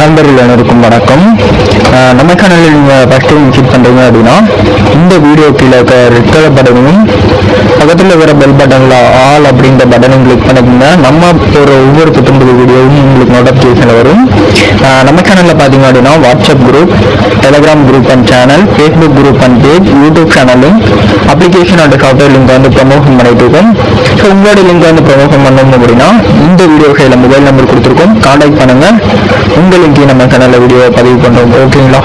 நண்பர்கள் அனைவருக்கும் வணக்கம். நம்ம சேனலில் நீங்கள் ஃபஸ்ட் டைம் விசிட் பண்ணுறீங்க அப்படின்னா இந்த வீடியோ கீழே இருக்க ரெட் கலர் பட்டனையும் பக்கத்தில் இருக்கிற பெல் பட்டனில் ஆல் அப்படின்ற பட்டனையும் கிளிக் பண்ணிக்கோங்க. நம்ம ஒரு ஒவ்வொரு புத்தம்புது வீடியோவும் உங்களுக்கு நோட்டிஃபிகேஷன் வரும். நம்ம சேனலில் பார்த்தீங்க அப்படின்னா WhatsApp group Telegram group and channel Facebook group and page YouTube சேனலும் அப்ளிகேஷன் அண்ட் சாஃப்ட்வேர் லிங்க் வந்து ப்ரமோஷன் பண்ணிட்டு இருக்கோம். ஸோ உங்களோட லிங்க் வந்து ப்ரமோஷன் பண்ணணும் அப்படின்னா இந்த வீடியோ கையில் மொபைல் நம்பர் கொடுத்துருக்கோம். கான்டாக்ட் பண்ணுங்கள் உங்களுக்கு லிங்கையும் நம்ம சேனலில் வீடியோ பதிவு பண்ணுறோம் ஓகேங்களா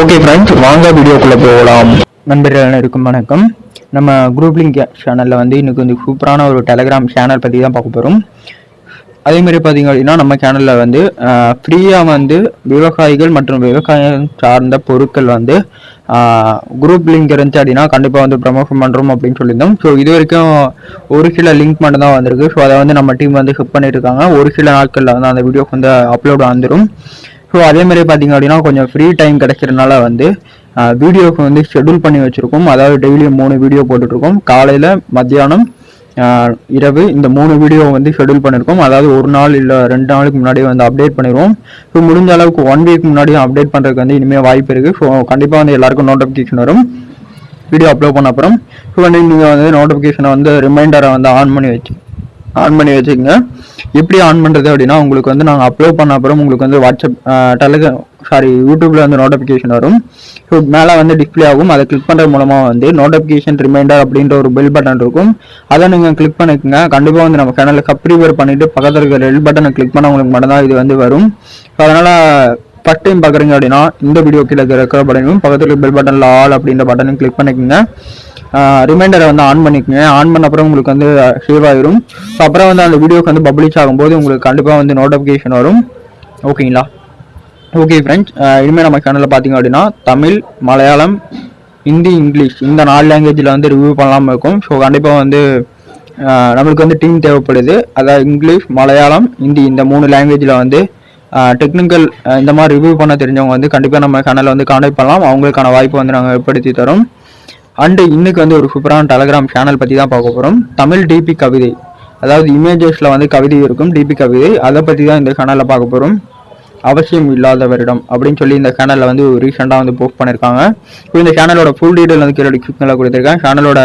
ஓகே ஃப்ரெண்ட்ஸ் வாங்க வீடியோக்குள்ளே போகலாம். நண்பர்கள் இருக்கும் வணக்கம். நம்ம குரூப் லிங்க் சேனலில் வந்து இன்றைக்கி வந்து சூப்பரான ஒரு டெலிகிராம் சேனல் பற்றி தான் பார்க்க போகிறோம் அதேமாரி பார்த்திங்க பார்த்தீங்க அப்படின்னா நம்ம சேனலில் வந்து ஃப்ரீயாக வந்து விவசாயிகள் மற்றும் விவசாயம் சார்ந்த பொருட்கள் வந்து குரூப் லிங்க் இருந்துச்சு அப்படின்னா கண்டிப்பாக வந்து ப்ரமோஷன் பண்ணுறோம் அப்படின்னு சொல்லியிருந்தோம். ஸோ இது வரைக்கும் ஒரு சில லிங்க் மட்டும் தான் வந்திருக்கு. ஸோ அதை வந்து நம்ம டீம் வந்து ஹிப் பண்ணியிருக்காங்க ஒரு சில நாட்களில் வந்து அந்த வீடியோக்கு வந்து அப்லோட் வந்துடும் ஸோ அதே மாதிரி பார்த்தீங்க அப்படின்னா கொஞ்சம் ஃப்ரீ டைம் கிடைக்கிறதுனால வந்து வீடியோக்கு வந்து ஷெட்யூல் பண்ணி வச்சுருக்கோம். அதாவது டெய்லியும் மூணு வீடியோ போட்டுட்ருக்கோம் காலையில் மத்தியானம் இரவு இந்த மூணு வீடியோ வந்து ஷெட்யூல் பண்ணியிருக்கோம் அதாவது ஒரு நாள் இல்லை ரெண்டு நாளுக்கு முன்னாடியே வந்து அப்டேட் பண்ணிடுவோம் ஸோ முடிஞ்ச அளவுக்கு ஒன் வீக் முன்னாடியும் அப்டேட் பண்ணுறதுக்கு வந்து இனிமேல் வாய்ப்பு இருக்குது ஸோ கண்டிப்பாக வந்து எல்லாருக்கும் நோட்டிஃபிகேஷன் வரும். வீடியோ அப்லோட் பண்ண அப்புறம். ஸோ வந்து நீங்கள் வந்து நோட்டிஃபிகேஷனை வந்து ரிமைண்டரை வந்து ஆன் பண்ணி வச்சு ஆன் பண்ணி வச்சுக்கோங்க. எப்படி ஆன் பண்ணுறது அப்படின்னா உங்களுக்கு வந்து நாங்கள் அப்லோட் பண்ண அப்புறம் உங்களுக்கு வந்து வாட்ஸ்அப் டெலிகிராம் சாரி யூடியூப்பில் வந்து நோட்டிஃபிகேஷன் வரும். ஸோ மேலே வந்து டிஸ்பிளே ஆகும். அதை கிளிக் பண்ணுறது மூலமாக வந்து நோட்டிஃபிகேஷன் ரிமைண்டர் அப்படின்ற ஒரு பெல் பட்டன் இருக்கும். அதை நீங்கள் கிளிக் பண்ணிக்கோங்க. கண்டிப்பாக வந்து நம்ம சேனலில் சப்ஸ்கிரைபர் பண்ணிவிட்டு பக்கத்தில் இருக்கிற ரெல் பட்டனை கிளிக் பண்ண உங்களுக்கு மட்டும்தான் இது வந்து வரும். ஸோ அதனால் ஃபஸ்ட் டைம் பார்க்குறீங்க அப்படின்னா இந்த வீடியோ கீழே ரெக்கார்ட் பட்டனையும் பக்கத்தில் பெல் பட்டனில் ஆல் அப்படின்ற பட்டனையும் கிளிக் பண்ணிக்கோங்க. ரிமைண்டரை வந்து ஆன் பண்ணிக்கோங்க. ஆன் பண்ண அப்புறம் உங்களுக்கு வந்து சேவ் ஆயிரும். ஸோ அப்புறம் வந்து அந்த வீடியோக்கு வந்து பப்ளிஷ் ஆகும்போது உங்களுக்கு கண்டிப்பாக வந்து நோட்டிஃபிகேஷன் வரும். ஓகேங்களா? ஓகே ஃப்ரெண்ட்ஸ் இனிமேல் நம்ம சேனலில் பார்த்தீங்க அப்படின்னா தமிழ் மலையாளம் ஹிந்தி இங்கிலீஷ் இந்த நாலு லாங்குவேஜில் வந்து ரிவ்யூ பண்ணலாமல் இருக்கும். ஸோ கண்டிப்பாக வந்து நம்மளுக்கு வந்து டீம் தேவைப்படுது. அதாவது இங்கிலீஷ் மலையாளம் ஹிந்தி இந்த மூணு லாங்குவேஜில் வந்து டெக்னிக்கல் இந்த மாதிரி ரிவ்யூ பண்ண தெரிஞ்சவங்க வந்து கண்டிப்பாக நம்ம சேனலில் வந்து காண்டாக்ட் பண்ணலாம். அவங்களுக்கான வாய்ப்பு வந்து நாங்கள் ஏற்படுத்தி தரோம். அண்டு இன்னைக்கு வந்து ஒரு சூப்பரான டெலகிராம் சேனல் பற்றி தான் பார்க்க போகிறோம் தமிழ் டிபி கவிதை. அதாவது இமேஜஸில் வந்து கவிதை இருக்கும் டிபி கவிதை. அதை பற்றி தான் இந்த சேனலில் பார்க்க போகிறோம் அவசியம் இல்லாதவரிடம் அப்படின்னு சொல்லி இந்த சேனலில் வந்து ரீசெண்டாக வந்து போஸ்ட் பண்ணியிருக்காங்க ஸோ இந்த சேனலோட ஃபுல் டீட்டெயில் வந்து கீழே டிஸ்கிரிப்ஷனில் கொடுத்துருக்கேன். சேனலோட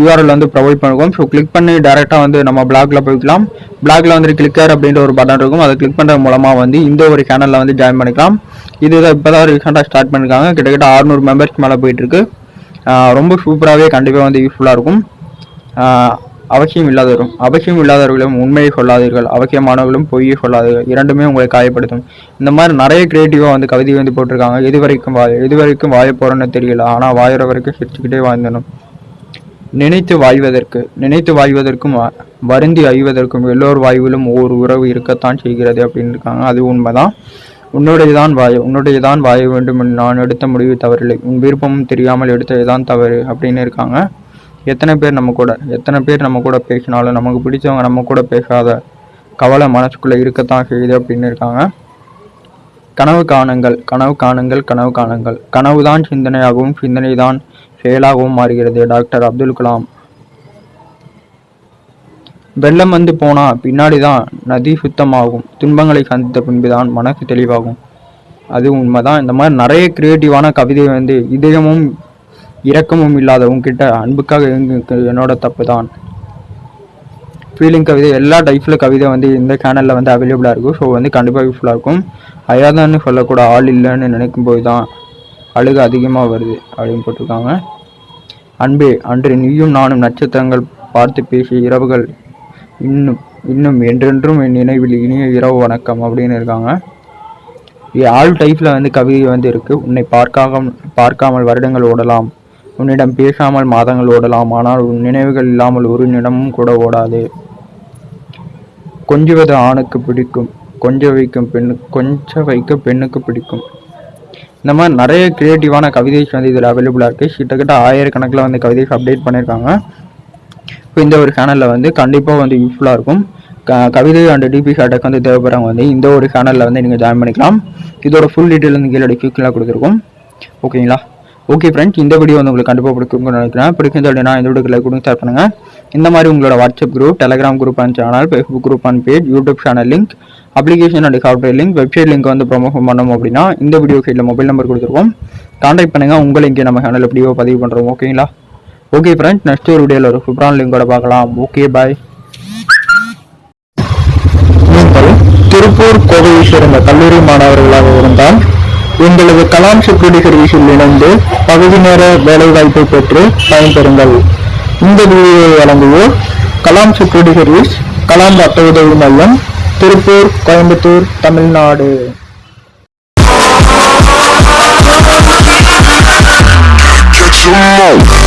யூஆர்எல் வந்து ப்ரொவைட் பண்ணுவோம் ஸோ கிளிக் பண்ணி டேரெக்டாக வந்து நம்ம பிளாக்ல போய்க்கலாம். பிளாக்ல வந்து கிளிக்கர் அப்படின்ற ஒரு பட்டன் இருக்கும். அதை கிளிக் பண்ணுறது மூலமாக வந்து இந்த ஒரு சேனலில் வந்து ஜாயின் பண்ணிக்கலாம். இது இப்போ தான் ரீசெண்டாக ஸ்டார்ட் பண்ணியிருக்காங்க கிட்டத்தட்ட ஆறுநூறு மெம்பர்ஸ் மேலே போயிட்டுருக்கு ரொம்ப சூப்பராகவே கண்டிப்பாக வந்து யூஸ்ஃபுல்லாக இருக்கும். அவசியம் இல்லாதவரும் அவசியம் இல்லாதவர்களும் உண்மையை சொல்லாதீர்கள் அவசியமானவர்களும் பொய்யை சொல்லாதீர்கள் இரண்டுமே உங்களை காயப்படுத்தும். இந்த மாதிரி நிறைய கிரியேட்டிவாக வந்து கவிதை வந்து போட்டிருக்காங்க. எது வரைக்கும் வாய் எது வரைக்கும் வாய போகிறோன்னு தெரியல. ஆனால் வாயிற வரைக்கும் சிரிச்சுக்கிட்டே வாழ்ந்தனும் நினைத்து வாழ்வதற்கு நினைத்து வாழ்வதற்கும் வருந்தி அழிவதற்கும் எல்லோர் வாயுவிலும் ஒவ்வொரு உறவு இருக்கத்தான் செய்கிறது அப்படின்னு இருக்காங்க. அது உண்மைதான். உன்னுடையதான் வாயு உன்னுடையதான் வாயு வேண்டும் நான் எடுத்த முடிவு தவறில்லை. உன் விருப்பமும் தெரியாமல் எடுத்ததுதான் தவறு அப்படின்னு இருக்காங்க. எத்தனை பேர் நம்ம கூட எத்தனை பேர் நம்ம கூட பேசினாலும் நமக்கு பிடிச்சவங்க நம்ம கூட பேசாத கவலை மனசுக்குள்ளே இருக்கத்தான் செய்யுது அப்படின்னு இருக்காங்க. கனவு காணுங்கள் கனவு காணுங்கள் கனவு காணுங்கள். கனவுதான் சிந்தனையாகவும் சிந்தனை தான் செயலாகவும் மாறுகிறது. டாக்டர் அப்துல் கலாம் வெள்ளம் வந்து போனா பின்னாடிதான் நதி சுத்தமாகும். துன்பங்களை சந்தித்த பின்புதான் மனசு தெளிவாகும். அது உண்மைதான். இந்த மாதிரி நிறைய கிரியேட்டிவான கவிதை வந்து இதயமும் இரக்கமும் இல்லாத உங்ககிட்ட அன்புக்காக என்னோட தப்பு தான் ஃபீலிங் கவிதை எல்லா டைப்பில் கவிதை வந்து இந்த சேனலில் வந்து அவைலபிளாக இருக்கும். ஸோ வந்து கண்டிப்பாக யூஸ்ஃபுல்லாக இருக்கும். அயாதான்னு சொல்லக்கூட ஆள் இல்லைன்னு நினைக்கும் போது தான் அழுகு அதிகமாக வருது அப்படின்னு போட்டிருக்காங்க. அன்பே அன்று நீயும் நானும் நட்சத்திரங்கள் பார்த்து பேசிய இரவுகள் இன்னும் இன்னும் என்றென்றும் என் நினைவில் இனிய இரவு வணக்கம் அப்படின்னு இருக்காங்க. ஆல் டைப்பில் வந்து கவிதை வந்து இருக்குது உன்னை பார்க்காம பார்க்காமல் வருடங்கள் ஓடலாம். உன்னிடம் பேசாமல் மாதங்கள் ஓடலாம். ஆனால் உன் நினைவுகள் இல்லாமல் ஒரு நிமிடமும் கூட ஓடாது. கொஞ்சுவது ஆணுக்கு பிடிக்கும். கொஞ்ச வைக்கும் பெண்ணு கொஞ்ச வைக்க பெண்ணுக்கு பிடிக்கும். இந்த மாதிரி நிறைய கிரியேட்டிவான கவிதைஸ் வந்து இதில் அவைலபிளாக இருக்குது கிட்டத்தட்ட ஆயிரக்கணக்கில் வந்து கவிதைஸ் அப்டேட் பண்ணியிருக்காங்க. இப்போ இந்த ஒரு சேனலில் வந்து கண்டிப்பாக வந்து யூஸ்ஃபுல்லாக இருக்கும். க- கவிதை அண்ட் டிபி ஷார்ட்டுக்கு வந்து தேவைப்படுறவங்க வந்து இந்த ஒரு சேனலில் வந்து நீங்கள் ஜாயின் பண்ணிக்கலாம். இதோட ஃபுல் டீட்டெயில் வந்து கீழே டிஸ்கிரிப்ஷனில் கொடுத்துருக்கோம். ஓகேங்களா ஓகே ஃப்ரெண்ட்ஸ் இந்த வீடியோ வந்து உங்களுக்கு கண்டிப்பாக பிடிக்கும்னு நினைக்கிறேன். பிடிக்கும் அப்படின்னா இந்த வீடியோக்கு லைக் கொடுங்க ஷேர் பண்ணுங்கள் இந்த மாதிரி உங்களோட WhatsApp group Telegram group and channel Facebook group and page YouTube channel link application and software link website link வந்து ப்ரொமோஷன் பண்ணோம் அப்படின்னா இந்த வீடியோ சைடில் மொபைல் நம்பர் கொடுத்துருக்கோம். கான்டாக்ட் பண்ணுங்கள் உங்களை இங்கே நம்ம சேனல் எப்படியோ பதிவு பண்ணுறோம் ஓகேங்களா ஓகே ஃப்ரெண்ட்ஸ் நெக்ஸ்ட் ஒரு வீடியோவில் ஒரு சூப்பரான லிங்கோட பார்க்கலாம். ஓகே பாய் திருப்பூர் கோவையை சேர்ந்த கல்லூரி மாணவர்களாக இருந்தால் எங்களது கலாம் செக்யூரிட்டி சர்வீஸில் இணைந்து பகுதி நேர வேலைவாய்ப்பை பெற்று பயன்பெறுங்கள். இந்த வீடியோவை வழங்குவோர் கலாம் செக்யூரிட்டி சர்வீஸ் கலாம் ரத்த உதவி மையம் திருப்பூர் கோயம்புத்தூர் தமிழ்நாடு. More.